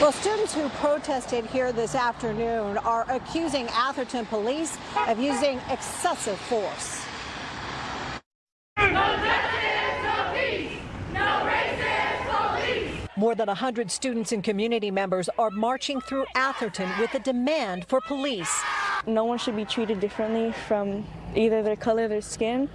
Well, students who protested here this afternoon are accusing Atherton police of using excessive force. More than 100 students and community members are marching through Atherton with a demand for police. No one should be treated differently from either their color, their skin,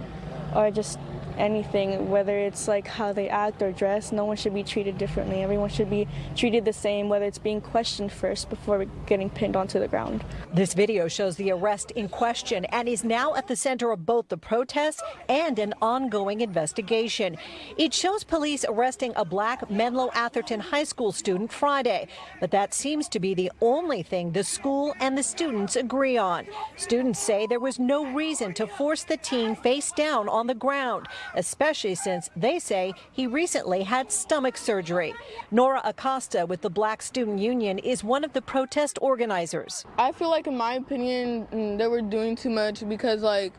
or just anything, whether it's like how they act or dress, no one should be treated differently. Everyone should be treated the same, whether it's being questioned first before getting pinned onto the ground. This video shows the arrest in question and is now at the center of both the protests and an ongoing investigation. It shows police arresting a black Menlo Atherton High School student Friday, but that seems to be the only thing the school and the students agree on. Students say there was no reason to force the teen face down on the ground especially since they say he recently had stomach surgery. Nora Acosta with the Black Student Union is one of the protest organizers. I feel like, in my opinion, mm, they were doing too much because, like,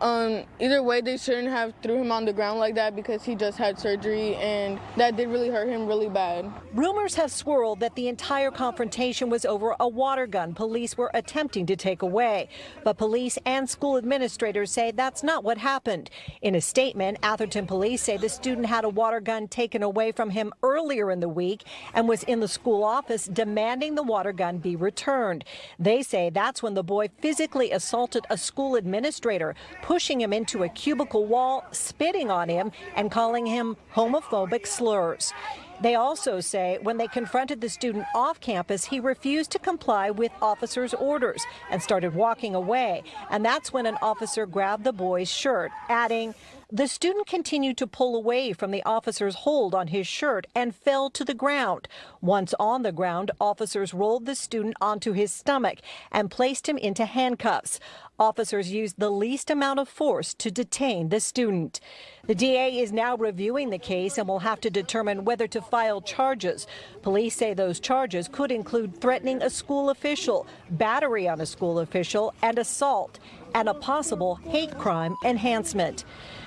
um, either way, they shouldn't have threw him on the ground like that because he just had surgery and that did really hurt him really bad. Rumors have swirled that the entire confrontation was over a water gun police were attempting to take away. But police and school administrators say that's not what happened. In a statement, Atherton police say the student had a water gun taken away from him earlier in the week and was in the school office demanding the water gun be returned. They say that's when the boy physically assaulted a school administrator, pushing him into a cubicle wall, spitting on him, and calling him homophobic slurs. They also say when they confronted the student off campus, he refused to comply with officers' orders and started walking away. And that's when an officer grabbed the boy's shirt, adding, the student continued to pull away from the officer's hold on his shirt and fell to the ground. Once on the ground, officers rolled the student onto his stomach and placed him into handcuffs. Officers used the least amount of force to detain the student. The DA is now reviewing the case and will have to determine whether to file charges. Police say those charges could include threatening a school official, battery on a school official, and assault, and a possible hate crime enhancement.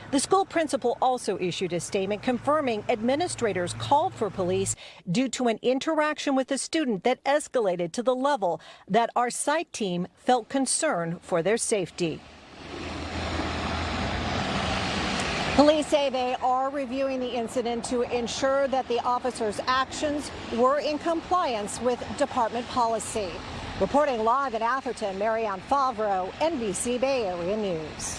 The school principal also issued a statement confirming administrators called for police due to an interaction with a student that escalated to the level that our site team felt concern for their safety. Police say they are reviewing the incident to ensure that the officer's actions were in compliance with department policy. Reporting live in Atherton, Marianne Favro, NBC Bay Area News.